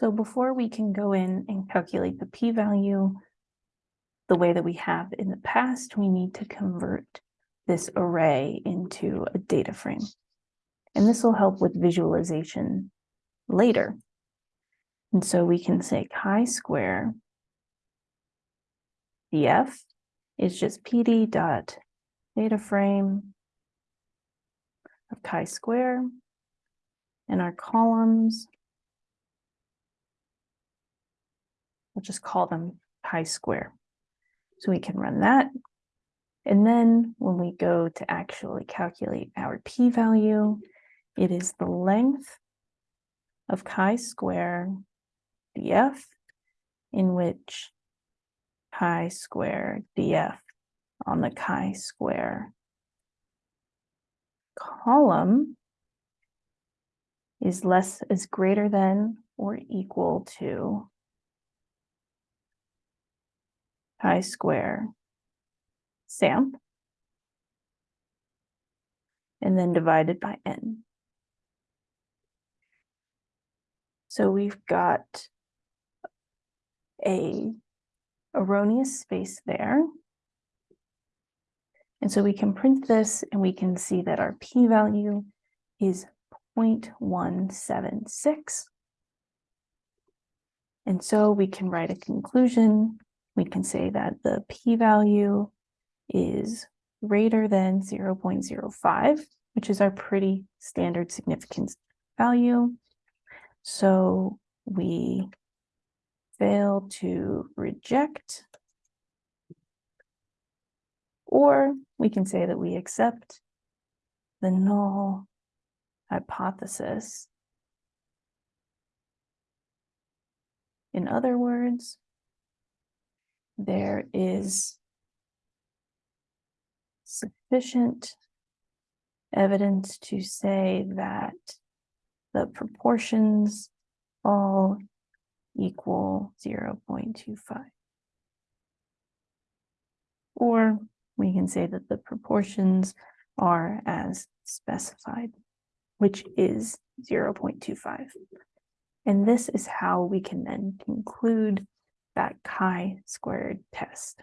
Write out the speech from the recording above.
So before we can go in and calculate the p-value the way that we have in the past, we need to convert this array into a data frame. And this will help with visualization later. And so we can say chi-square df is just pd dot data frame of chi-square and our columns we'll just call them chi-square. So we can run that. And then when we go to actually calculate our p-value, it is the length of chi-square df in which chi-square df on the chi-square column is less is greater than or equal to chi-square samp and then divided by n. So we've got a erroneous space there. And so we can print this and we can see that our p-value is 0.176. And so we can write a conclusion. We can say that the p-value is greater than 0.05, which is our pretty standard significance value. So we fail to reject, or we can say that we accept the null hypothesis. In other words, there is sufficient evidence to say that the proportions all equal 0.25. Or we can say that the proportions are as specified, which is 0.25. And this is how we can then conclude that chi-squared test.